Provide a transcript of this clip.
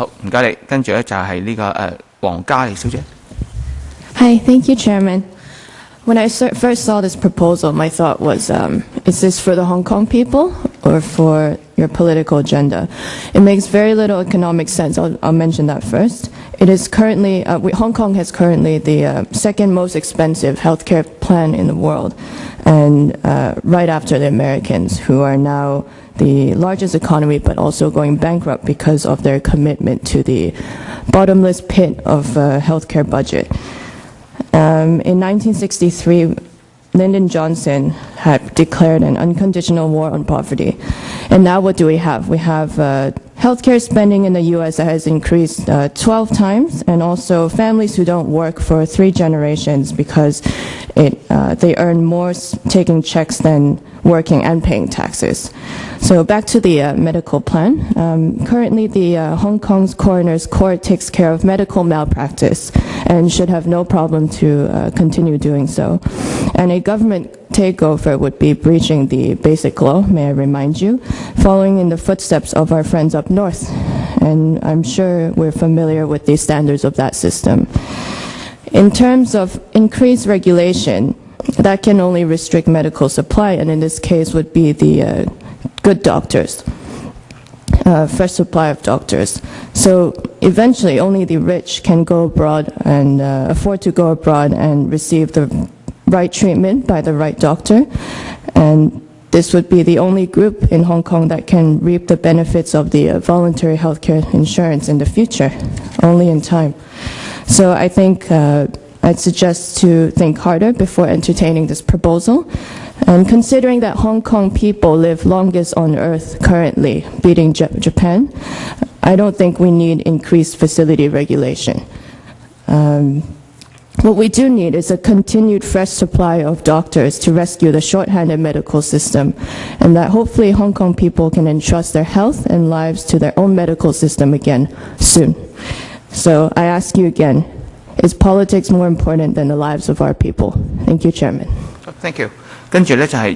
好，唔该你。跟住咧就系呢、个诶黄嘉莉小姐。 Hi, thank you, Chairman. When I ser- first saw this proposal, my thought was, um, is this for the Hong Kong people or for your political agenda? It makes very little economic sense. I'll, I'll mention that first. It is currently, uh, we, Hong Kong has currently the uh, second most expensive healthcare plan in the world, and uh, right after the Americans, who are now the largest economy, but also going bankrupt because of their commitment to the bottomless pit of uh, healthcare budget. Um, in 1963, Lyndon Johnson had declared an unconditional war on poverty. And now what do we have? We have uh, healthcare spending in the U.S. that has increased uh, 12 times, and also families who don't work for three generations because it, uh, they earn more taking checks than working and paying taxes. So back to the uh, medical plan. Um, currently, the uh, Hong Kong's coroner's court takes care of medical malpractice and should have no problem to uh, continue doing so. And a government takeover would be breaching the basic law, may I remind you, following in the footsteps of our friends up north. And I'm sure we're familiar with the standards of that system. In terms of increased regulation, that can only restrict medical supply, and in this case would be the uh, good doctors, uh, fresh supply of doctors. So eventually, only the rich can go abroad and uh, afford to go abroad and receive the right treatment by the right doctor, and this would be the only group in Hong Kong that can reap the benefits of the uh, voluntary healthcare insurance in the future, only in time. So I think uh, I'd suggest to think harder before entertaining this proposal. And considering that Hong Kong people live longest on earth currently, beating Ja- Japan, I don't think we need increased facility regulation. Um, what we do need is a continued fresh supply of doctors to rescue the shorthanded medical system, and that hopefully Hong Kong people can entrust their health and lives to their own medical system again soon. So I ask you again, is politics more important than the lives of our people? Thank you, Chairman. Thank you。跟住咧就系